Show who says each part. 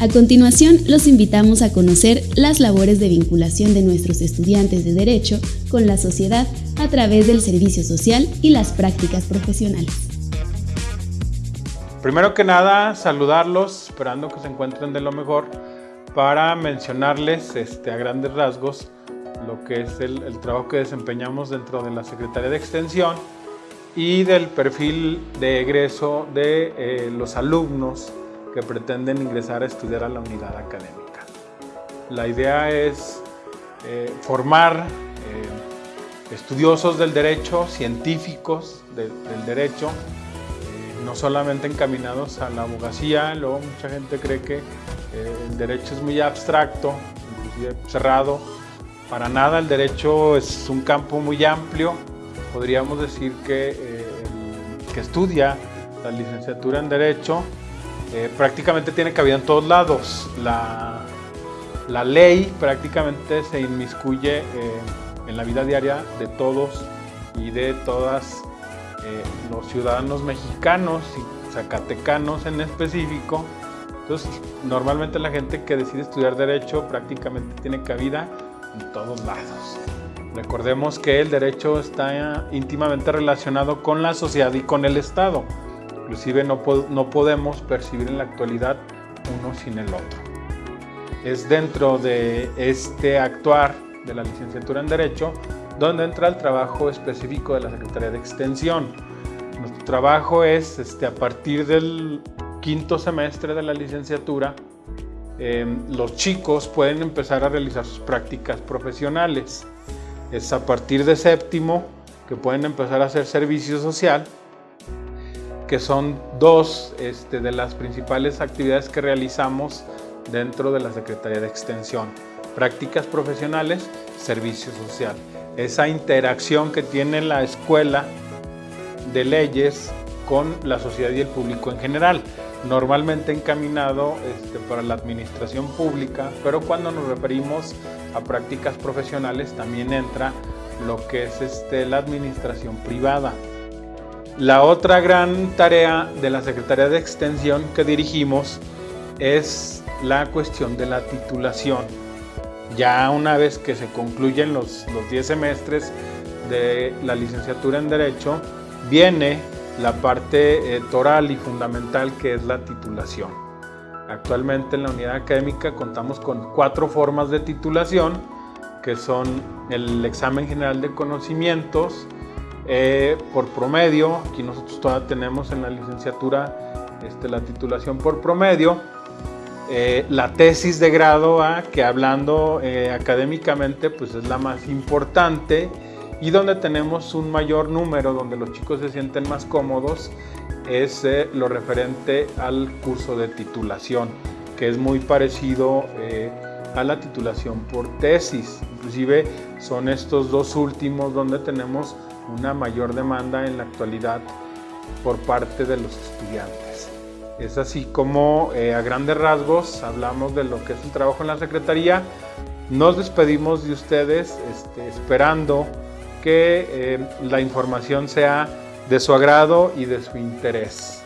Speaker 1: A continuación, los invitamos a conocer las labores de vinculación de nuestros estudiantes de Derecho con la sociedad a través del servicio social y las prácticas profesionales.
Speaker 2: Primero que nada, saludarlos, esperando que se encuentren de lo mejor, para mencionarles este, a grandes rasgos lo que es el, trabajo que desempeñamos dentro de la Secretaría de Extensión y del perfil de egreso de eh, los alumnos que pretenden ingresar a estudiar a la unidad académica. La idea es eh, formar eh, estudiosos del derecho, científicos del derecho, no solamente encaminados a la abogacía, luego mucha gente cree que el derecho es muy abstracto, inclusive cerrado, para nada, el derecho es un campo muy amplio. Podríamos decir que eh, el que estudia la licenciatura en Derecho eh, prácticamente tiene cabida en todos lados. La, ley prácticamente se inmiscuye eh, en la vida diaria de todos y de todas los ciudadanos mexicanos y zacatecanos en específico. Entonces, normalmente la gente que decide estudiar Derecho prácticamente tiene cabida en todos lados. Recordemos que el derecho está íntimamente relacionado con la sociedad y con el Estado. Inclusive no, no podemos percibir en la actualidad uno sin el otro. Es dentro de este actuar de la licenciatura en Derecho donde entra el trabajo específico de la Secretaría de Extensión. Nuestro trabajo es este, a partir del quinto semestre de la licenciatura Em, los chicos pueden empezar a realizar sus prácticas profesionales. Es a partir de séptimo que pueden empezar a hacer servicio social, que son dos este, de las principales actividades que realizamos dentro de la Secretaría de Extensión. Prácticas profesionales, servicio social. Esa interacción que tiene la escuela de leyes con la sociedad y el público en general normalmente encaminado este, para la administración pública, pero cuando nos referimos a prácticas profesionales también entra lo que es este, la administración privada. La otra gran tarea de la Secretaría de Extensión que dirigimos es la cuestión de la titulación. Ya una vez que se concluyen los 10 semestres de la licenciatura en Derecho, viene la parte eh, toral y fundamental que es la titulación. Actualmente en la unidad académica contamos con cuatro formas de titulación, que son el examen general de conocimientos eh, por promedio, aquí nosotros todavía tenemos en la licenciatura este, la titulación por promedio, eh, la tesis de grado A, que hablando académicamente pues es la más importante, y donde tenemos un mayor número, donde los chicos se sienten más cómodos, es eh, lo referente al curso de titulación, que es muy parecido eh, a la titulación por tesis. Inclusive son estos dos últimos donde tenemos una mayor demanda en la actualidad por parte de los estudiantes. Es así como eh, a grandes rasgos hablamos de lo que es el trabajo en la Secretaría. Nos despedimos de ustedes este, esperando que eh, la información sea de su agrado y de su interés.